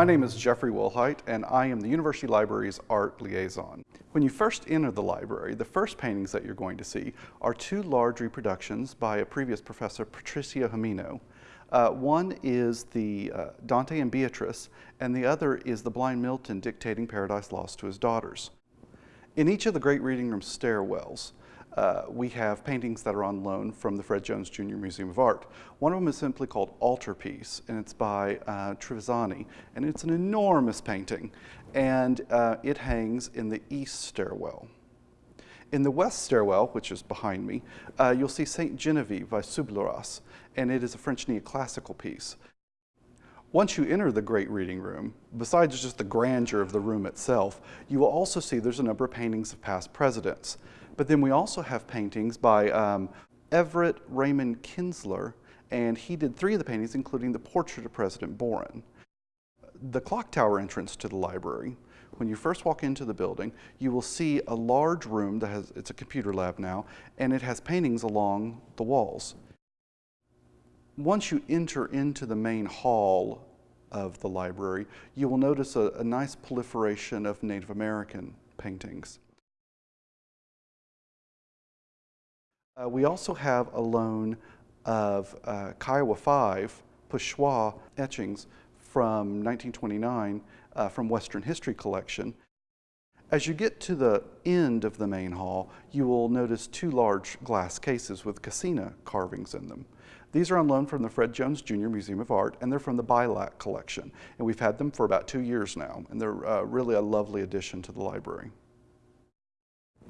My name is Jeffrey Wilhite and I am the University Library's art liaison. When you first enter the library, the first paintings that you're going to see are two large reproductions by a previous professor, Patricia Jimeno. Uh, one is the uh, Dante and Beatrice, and the other is the blind Milton dictating Paradise Lost to his daughters. In each of the great reading room stairwells, uh, we have paintings that are on loan from the Fred Jones Jr. Museum of Art. One of them is simply called Altarpiece, and it's by uh, Trevisani, and it's an enormous painting, and uh, it hangs in the east stairwell. In the west stairwell, which is behind me, uh, you'll see Saint Genevieve by Subleyras, and it is a French neoclassical piece. Once you enter the great reading room, besides just the grandeur of the room itself, you will also see there's a number of paintings of past presidents. But then we also have paintings by um, Everett Raymond Kinstler, and he did three of the paintings, including the portrait of President Boren. The clock tower entrance to the library, when you first walk into the building, you will see a large room that has, it's a computer lab now, and it has paintings along the walls once you enter into the main hall of the library, you will notice a, a nice proliferation of Native American paintings. Uh, we also have a loan of uh, Kiowa 5 pochoir etchings from 1929 uh, from Western History Collection. As you get to the end of the main hall, you will notice two large glass cases with Kachina carvings in them. These are on loan from the Fred Jones Jr. Museum of Art, and they're from the Beilack collection. And we've had them for about two years now, and they're uh, really a lovely addition to the library.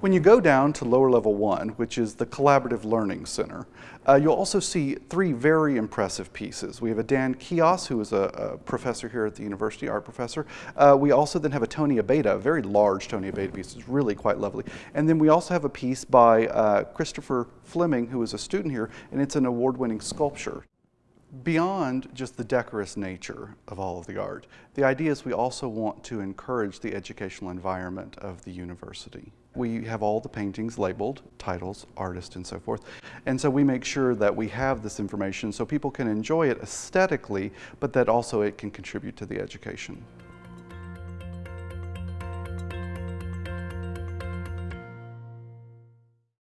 When you go down to lower level one, which is the Collaborative Learning Center, uh, you'll also see three very impressive pieces. We have a Dan Kios, who is a, a professor here at the university, art professor. Uh, we also then have a Tony Abeyta, a very large Tony Abeyta piece. It's really quite lovely. And then we also have a piece by uh, Christopher Fleming, who is a student here, and it's an award-winning sculpture. Beyond just the decorous nature of all of the art, the idea is we also want to encourage the educational environment of the university. We have all the paintings labeled, titles, artist, and so forth. And so we make sure that we have this information so people can enjoy it aesthetically, but that also it can contribute to the education.